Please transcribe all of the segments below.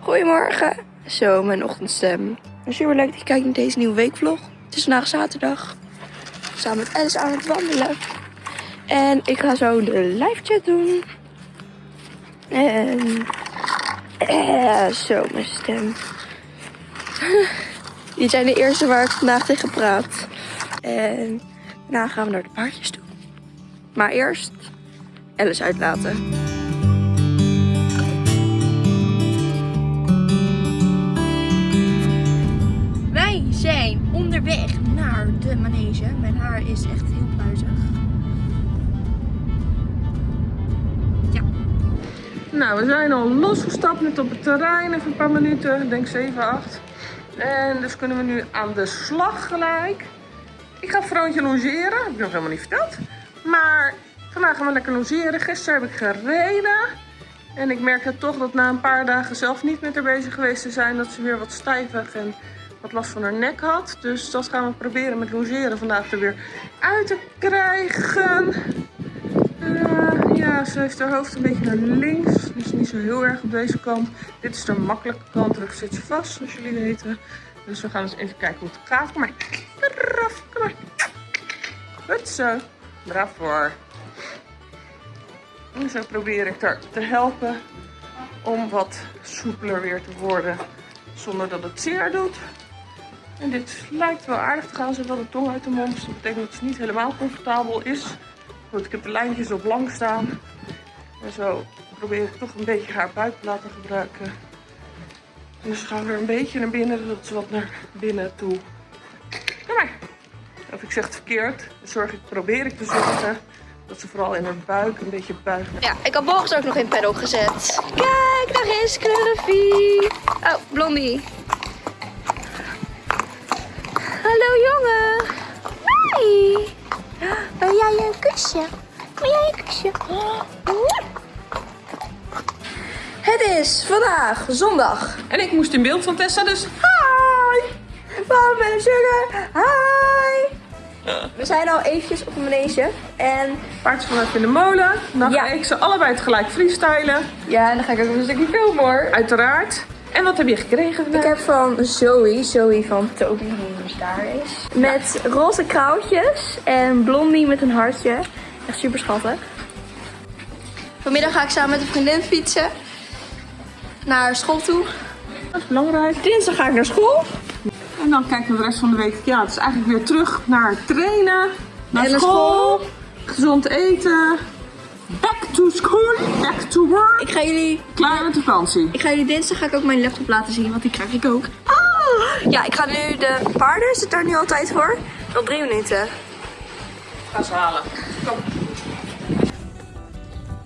Goedemorgen. Zo, mijn ochtendstem. Super leuk dat je kijkt naar deze nieuwe weekvlog. Het is vandaag zaterdag. Samen met Alice aan het wandelen. En ik ga zo de live chat doen. En... Eh, zo, mijn stem. Die zijn de eerste waar ik vandaag tegen praat. En daarna gaan we naar de paardjes toe. Maar eerst Alice uitlaten. Zijn onderweg naar de manege. Mijn haar is echt heel pluizig. Ja. Nou, we zijn al losgestapt net op het terrein, even een paar minuten, ik denk 7, 8. En dus kunnen we nu aan de slag gelijk. Ik ga Froontje logeren, heb ik nog helemaal niet verteld. Maar vandaag gaan we lekker logeren. Gisteren heb ik gereden. En ik merkte toch dat na een paar dagen zelf niet met haar bezig geweest te zijn, dat ze weer wat stijvig en wat last van haar nek had. Dus dat gaan we proberen met logeren vandaag er weer uit te krijgen. Eh, ja, ze heeft haar hoofd een beetje naar links. Dus niet zo heel erg op deze kant. Dit is de makkelijke kant. Terug zit ze vast, zoals jullie weten. Dus we gaan eens even kijken hoe het gaat. Kom maar. Eraf, kom maar. Goed zo. Braaf voor. En zo probeer ik haar te helpen om wat soepeler weer te worden. Zonder dat het zeer doet. En dit lijkt wel aardig te gaan. Ze de tong uit de mond. Dus dat betekent dat ze niet helemaal comfortabel is. Goed, ik heb de lijntjes op lang staan. En zo probeer ik toch een beetje haar buik te laten gebruiken. Dus gaan er een beetje naar binnen, zodat ze wat naar binnen toe. Kom maar. Of ik zeg het verkeerd. Zorg ik, probeer ik te zorgen dat ze vooral in haar buik een beetje buigt. Ja, ik had Boris ook nog in paddock gezet. Kijk, daar is Cluffy. Oh, Blondie. Wil jij een kusje? Wil jij een kusje? Het is vandaag zondag. En ik moest in beeld van Tessa, dus hi! Mama en Sugar, hi! We zijn al eventjes op de manege en Paard vanuit in de molen. Dan ga Ja. ik ze allebei tegelijk freestylen. ja, dan ga ik ook een stukje filmen hoor. Uiteraard. En wat heb je gekregen Ik heb van Zoe, Zoe van Toby, die dus daar is. Met roze krauwtjes en blondie met een hartje. Echt super schattig. Vanmiddag ga ik samen met een vriendin fietsen. Naar school toe. Dat is belangrijk. Dinsdag ga ik naar school. En dan kijken we de rest van de week. Ja, het is eigenlijk weer terug naar trainen. Naar En naar school. school. Gezond eten. Back to school. Back to work. Ik ga jullie, Klaar met de vakantie. ik ga jullie dinsdag ga ik ook mijn laptop laten zien, want die krijg ik ook. Ah! Ja, ik ga nu de paarden, zit daar nu al tijd voor. Nog drie minuten. Ga ze halen. Kom.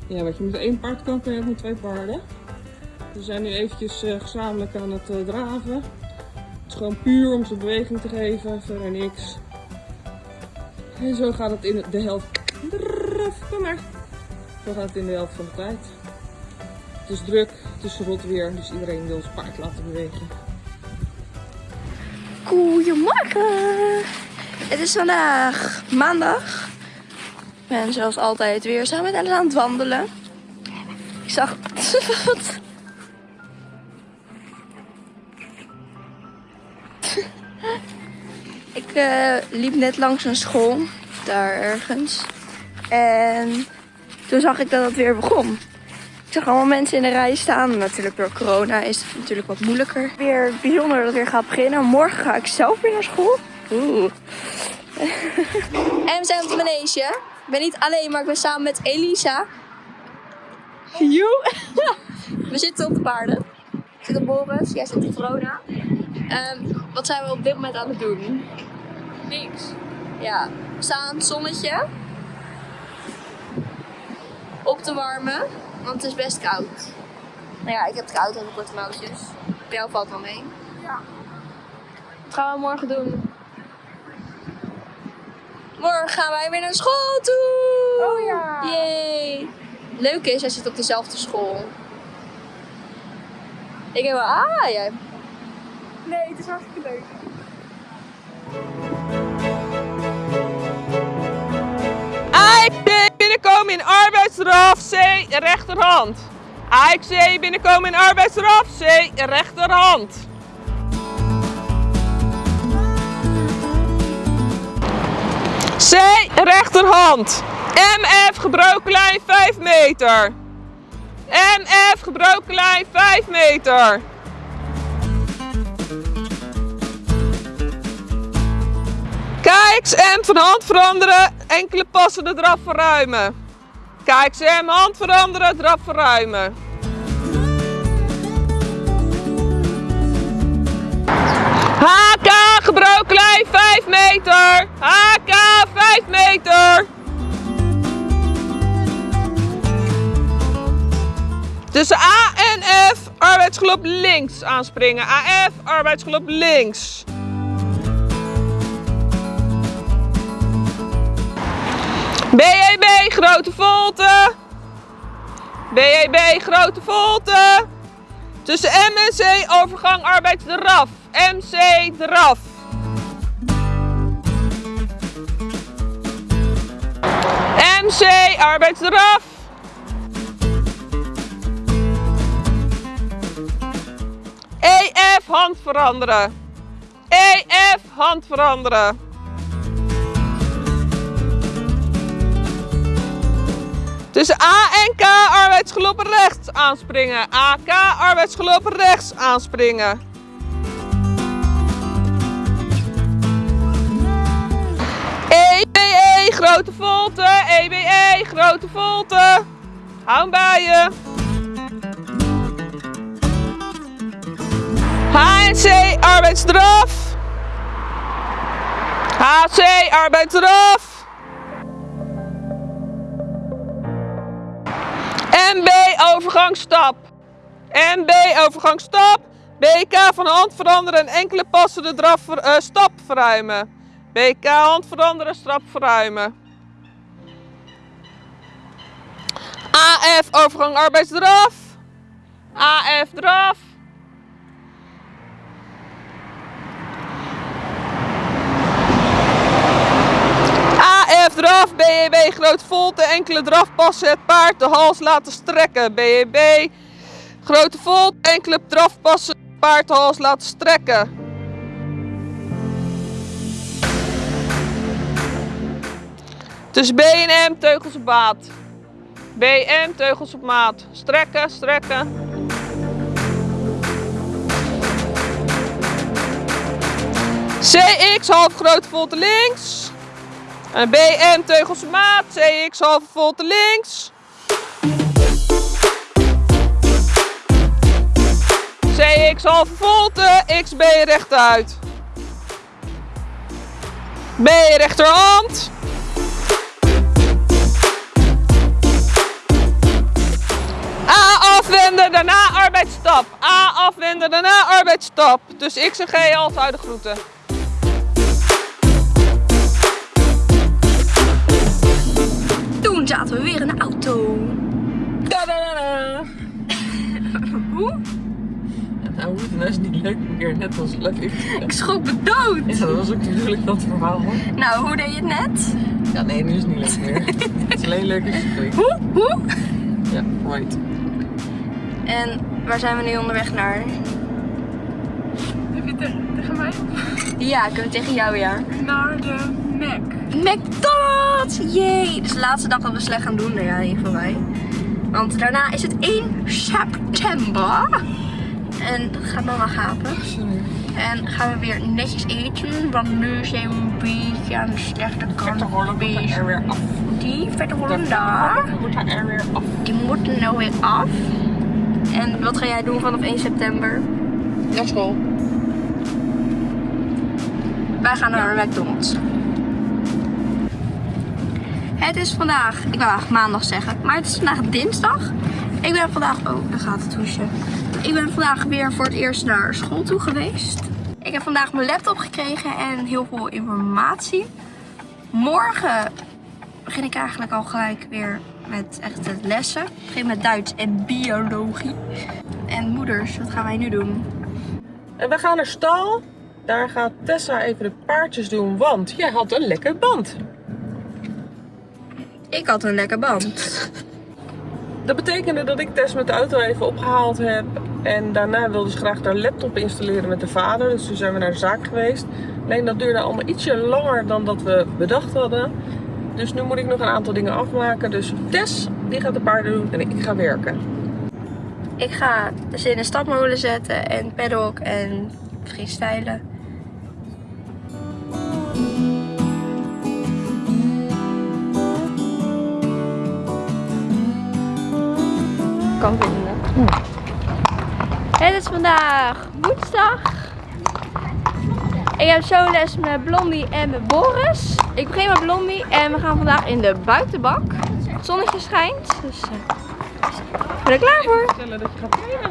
Ja, want je moet één paard kopen en je twee paarden. We zijn nu eventjes eh, gezamenlijk aan het eh, draven. Het is gewoon puur om ze beweging te geven, verder niks. En zo gaat het in de helft. Kom maar. Zo gaat het in de helft van de tijd. Het is druk, het is rot weer, dus iedereen wil zijn paard laten bewegen. Goedemorgen. Het is vandaag maandag. Ik ben zoals altijd weer samen met aan het wandelen. Ik zag... Wat? Ik eh, liep net langs een school. Daar ergens. En toen zag ik dat het weer begon. Ik zag allemaal mensen in de rij staan. Natuurlijk door corona is het natuurlijk wat moeilijker. Weer bijzonder dat het weer gaat beginnen. Morgen ga ik zelf weer naar school. Oeh. en we zijn op de manege. Ik ben niet alleen, maar ik ben samen met Elisa. Joe. we zitten op de paarden. Ik zit op Boris, jij zit op Verona. Ehm, wat zijn we op dit moment aan het doen? Niks. Ja, we staan aan het zonnetje. Op te warmen, want het is best koud. Nou ja, ik heb het koud, ik korte mouwtjes. Bij jou valt wel mee. Ja. Wat gaan we morgen doen? Morgen gaan wij weer naar school toe! Oh ja. Yay! Leuk is, hij zit op dezelfde school. Ik heb wel, ah, jij. Nee, het is hartstikke leuk. Binnenkomen in arbeidsraf C rechterhand. AXC binnenkomen in arbeidsraf. C rechterhand. C rechterhand. MF gebroken lijn 5 meter. MF gebroken lijn 5 meter. KXM van hand veranderen, enkele passen de draf verruimen. KXM hand veranderen, draf verruimen. HK gebroken lijn 5 meter. HK 5 meter. Tussen A en F arbeidsgelop links aanspringen. AF arbeidsgelop links. BEB grote volte. BEB grote volte. Tussen M en C overgang arbeidsdraf. MC draf. MC arbeidsdraf. EF hand veranderen. EF hand veranderen. Tussen A en K arbeidsgelopen rechts aanspringen. AK arbeidsgelopen rechts aanspringen. EBE grote volte. EBE grote volte. Hou hem bij je. HNC arbeidsdraf. HC arbeidsdraf. MB overgangsstap. MB overgangsstap. BK van hand veranderen en enkele passen de draf, eh, stap verruimen. BK hand veranderen, stap verruimen. AF overgang arbeidsdraf. AF draf. AF draf, BEB grote volte, enkele drafpassen het paard de hals laten strekken. BEB grote volte, enkele drafpassen het paard de hals laten strekken. Tussen B en M teugels op maat. BM teugels op maat. Strekken, strekken. CX half grote volte links. En BM teugels op maat, CX halve volte links. CX halve volte, XB rechtuit. B rechterhand. A afwenden, daarna arbeidsstap. A afwenden, daarna arbeidsstap. Dus X en G uit de groeten. Toen zaten we weer in de auto. Hoe? Nou, hoe het nou is niet leuk meer, net als leuk. Ik schrok me dood. Ja, dat was ook natuurlijk dat verhaal hoor. Nou, hoe deed je het net? Ja, nee, nu is het niet leuk meer. het is alleen leuk als je het Hoe? Hoe? Ja, right. En waar zijn we nu onderweg naar? Heb je het tegen mij? Ja, ik heb het tegen jou, ja. Naar de Mac. McDonald's! Yay! Dus de laatste dag dat we slecht gaan doen, nou ja, in ieder geval wij. Want daarna is het 1 september. En dat gaat mama gapen. En gaan we weer netjes eten. Want nu zijn we een beetje aan de slechte kant bezig. er weer af. Die vette rollen daar. Moet er weer af. Die moeten nou weer af. En wat ga jij doen vanaf 1 september? Naar school. Wij gaan naar McDonald's. Het is vandaag, ik wou eigenlijk maandag zeggen, maar het is vandaag dinsdag. Ik ben vandaag, oh, daar gaat het hoesje. Ik ben vandaag weer voor het eerst naar school toe geweest. Ik heb vandaag mijn laptop gekregen en heel veel informatie. Morgen begin ik eigenlijk al gelijk weer met echt het lessen. Begin met Duits en biologie. En moeders, wat gaan wij nu doen? En we gaan naar stal. Daar gaat Tessa even de paardjes doen, want jij had een lekker band. Ik had een lekker band. Dat betekende dat ik Tess met de auto even opgehaald heb. En daarna wilde ze graag haar laptop installeren met de vader. Dus toen zijn we naar de zaak geweest. Alleen dat duurde allemaal ietsje langer dan dat we bedacht hadden. Dus nu moet ik nog een aantal dingen afmaken. Dus Tess, die gaat de paarden doen en ik ga werken. Ik ga ze in een stapmolen zetten en paddock en freestylen. Kan vinden. Het is vandaag woensdag. Ik heb zo les met Blondie en met Boris. Ik begin met Blondie en we gaan vandaag in de buitenbak. Het zonnetje schijnt, dus eh, ik ben er klaar voor. Dat je gaat trainen.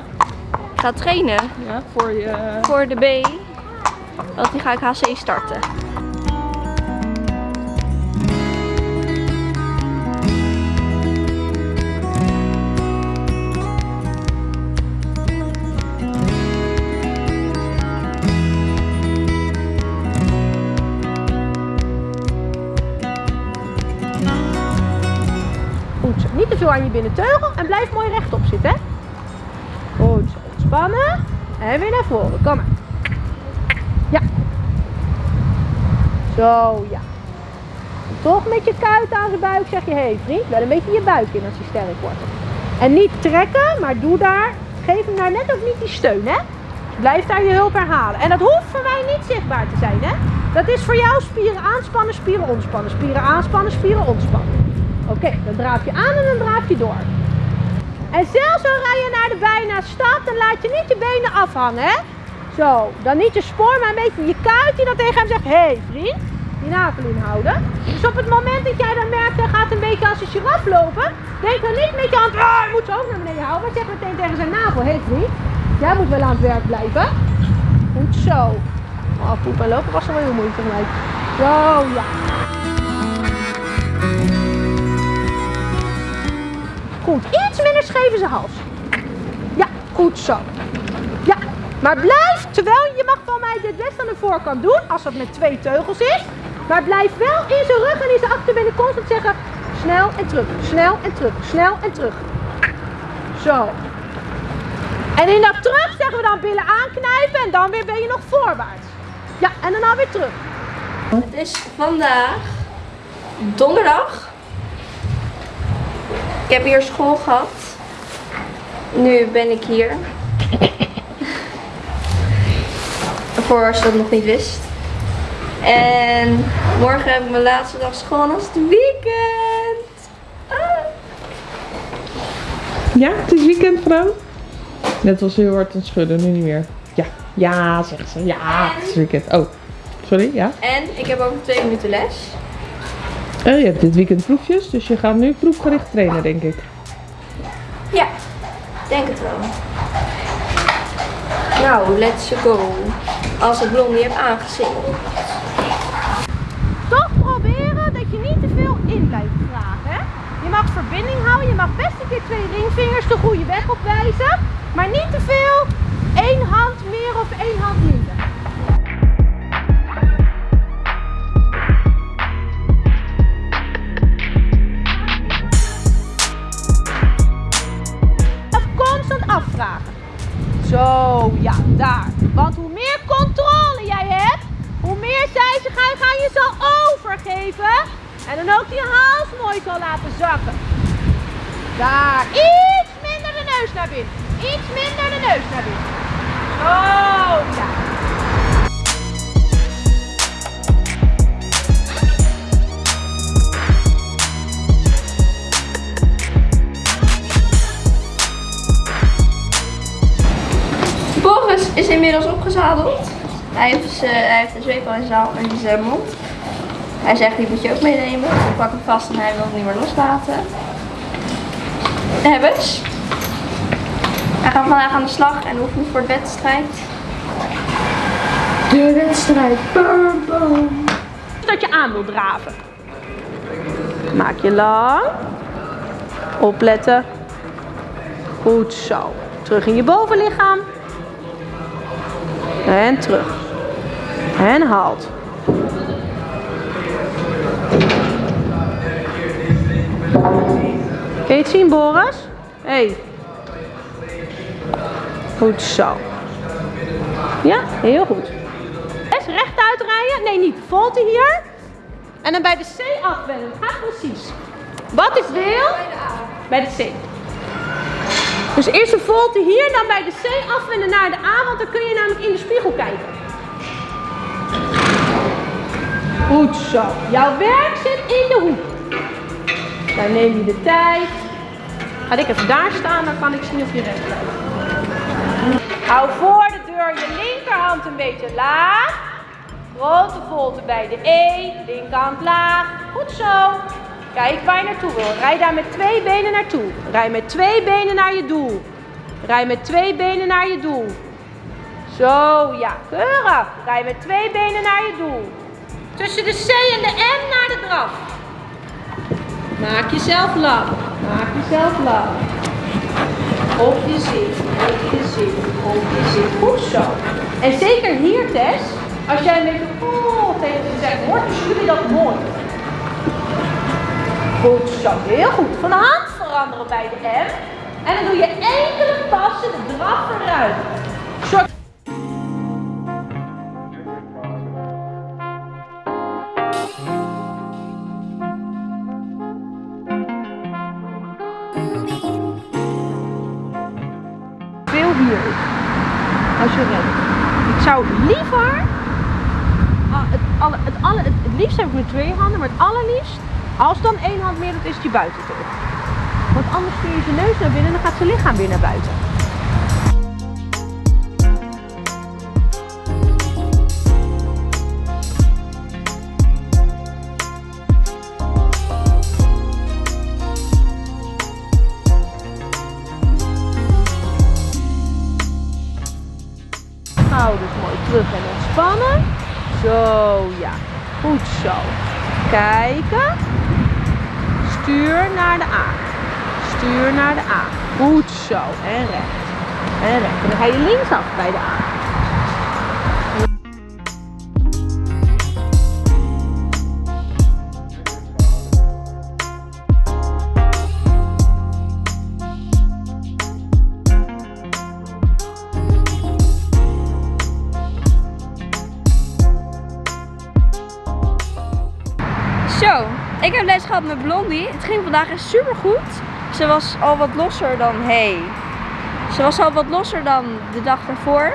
Ik ga trainen Ja, voor je... voor de B. Want die ga ik HC starten. Zo. Aan je binnenteugel en blijf mooi rechtop zitten. Goed zo. Ontspannen. En weer naar voren. Kom maar. Ja. Zo, ja. Toch met je kuit aan zijn buik zeg je, hé hey, vriend, wel een beetje je buik in als hij sterk wordt. En niet trekken, maar doe daar, geef hem daar net ook niet die steun, hè. Blijf daar je hulp herhalen. En dat hoeft voor mij niet zichtbaar te zijn, hè. Dat is voor jou spieren aanspannen, spieren ontspannen. Spieren aanspannen, spieren ontspannen. Oké, dan draaf je aan en dan draaf je door. En zelfs al rij je naar de bijna stad, dan laat je niet je benen afhangen, hè? Zo, dan niet je spoor, maar een beetje je kuit die dan tegen hem zegt, hé hey, vriend, die navel inhouden. Dus op het moment dat jij dan merkt, hij gaat een beetje als een giraf lopen, denk dan niet met je hand, ah, je moet ze ook naar beneden houden, maar zeg meteen tegen zijn navel, hé hey, vriend, jij moet wel aan het werk blijven. Goed zo. Oh, poep en lopen was wel heel moeilijk voor. Zo, ja. Goed, iets minder scheef in zijn hals. Ja, goed zo. Ja, maar blijf, terwijl je mag van mij dit best aan de voorkant doen, als dat met twee teugels is. Maar blijf wel in zijn rug en in zijn achterbenen constant zeggen, snel en terug, snel en terug, snel en terug. Zo. En in dat terug zeggen we dan billen aanknijpen en dan weer ben je nog voorwaarts. Ja, en dan alweer terug. Het is vandaag donderdag. Ik heb hier school gehad. Nu ben ik hier. Voor als je dat nog niet wist. En morgen heb ik mijn laatste dag school en het weekend. Ah. Ja, het is weekend, vrouw. Net was heel hard aan het schudden, nu niet meer. Ja, ja, zegt ze. Ja, het is weekend. Oh, sorry, ja. En ik heb over twee minuten les. Oh, je hebt dit weekend proefjes, dus je gaat nu proefgericht trainen, denk ik. Ja, denk het wel. Nou, let's go. Als ik Blondie heb aangezingeld. Toch proberen dat je niet te veel in blijft vragen. Hè? Je mag verbinding houden, je mag best een keer twee ringvingers de goede weg op wijzen. Maar niet te veel één hand meer of één hand minder. Daar, iets minder de neus naar binnen. Iets minder de neus naar binnen. Zo, ja. Boris is inmiddels opgezadeld. Hij heeft, z'n- hij heeft een zweep al in zijn, in zijn mond. Hij zegt, die moet je ook meenemen. Ik pak hem vast en hij wil het niet meer loslaten. Hebbes. Hij gaat vandaag aan de slag en oefent voor de wedstrijd. De wedstrijd. Bam, bam. dat je aan wil draven. Maak je lang. Opletten. Goed zo. Terug in je bovenlichaam. En terug. En halt. Kun zien, Boris? hey. Goed zo. Ja, heel goed. Eens rechtuit rijden. Nee, niet. Volte hier. En dan bij de C afwenden. Gaat precies. Wat ik wil. Bij de C. Dus eerst een volte hier, dan bij de C afwenden naar de A, want dan kun je namelijk in de spiegel kijken. Goed zo. Jouw werk zit in de hoek. Dan neem je de tijd. Ga ik even daar staan, dan kan ik zien of je recht blijft. Hou voor de deur je linkerhand een beetje laag. Grote volte bij de E, linkerhand laag. Goed zo. Kijk waar je naartoe wil. Rij daar met twee benen naartoe. Rij met twee benen naar je doel. Rij met twee benen naar je doel. Zo, ja, keurig. Rij met twee benen naar je doel. Tussen de C en de M naar de draf. Maak jezelf lang. Jezelf lang. Op je zit, op je zit, op je zit. Goed zo. En zeker hier, Tess, als jij een beetje oh, tegen ze zegt, hoort jullie dat mooi. Goed zo, heel goed. Van de hand veranderen bij de M. En dan doe je enkele passen draf eruit. Zorg Als je rent. Ik zou liever. ah, Het, alle, het, alle, het, het liefst heb ik met twee handen, maar het allerliefst. Als dan één hand meer doet, is die buiten terug. Want anders stuur je zijn neus naar binnen en dan gaat zijn lichaam weer naar buiten. Schouders mooi terug en ontspannen. Zo, ja. Goed zo. Kijken. Stuur naar de A. Stuur naar de A. Goed zo. En recht. En recht. En dan ga je linksaf bij de A. Zo, ik heb les gehad met Blondie. Het ging vandaag echt super goed. Ze was al wat losser dan, hey. Ze was al wat losser dan de dag daarvoor.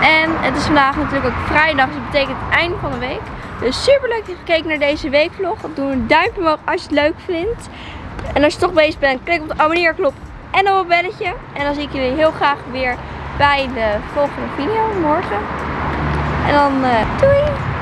En het is vandaag natuurlijk ook vrijdag, dus dat betekent het einde van de week. Dus super leuk dat je gekeken naar deze weekvlog. Doe een duimpje omhoog als je het leuk vindt. En als je toch bezig bent, klik op de abonneerknop en op het belletje. En dan zie ik jullie heel graag weer bij de volgende video morgen. En dan eh, doei!